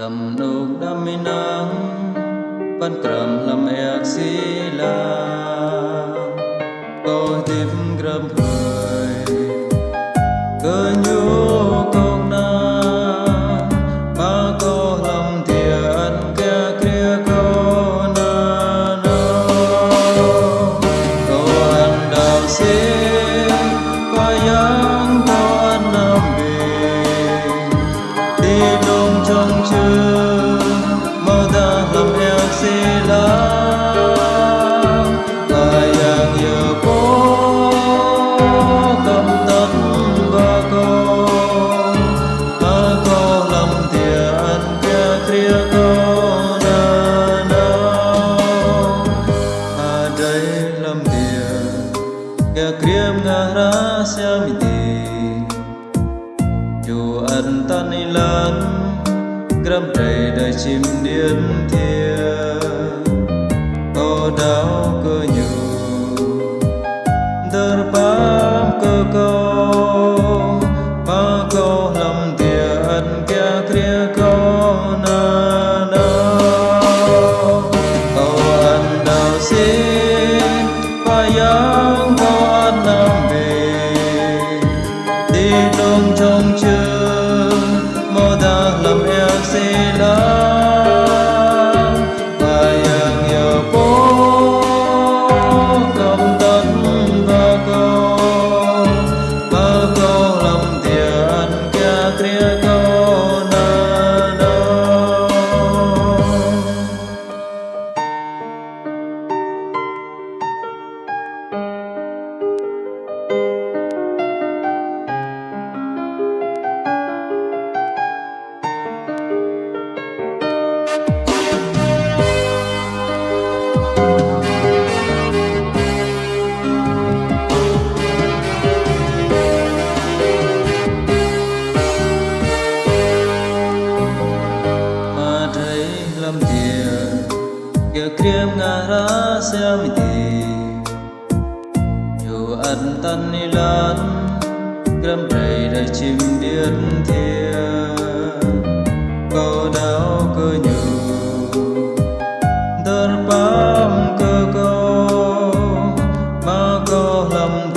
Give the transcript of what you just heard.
Lâm nục đam mê nắng, Văn trầm lâm ạc xí la. Tôi tiếp grâm hơi Kia kriam nga ra siam ti Dù ân tan ni lan Gram trầy đời chim điên thia Ô đau cơ nhu Đỡ bao sớm thì dù ăn tân đi lớn gầm đầy đầy chim điên thiên. Cô đau cơ nhường đơn bám cơ cô, mà cô lòng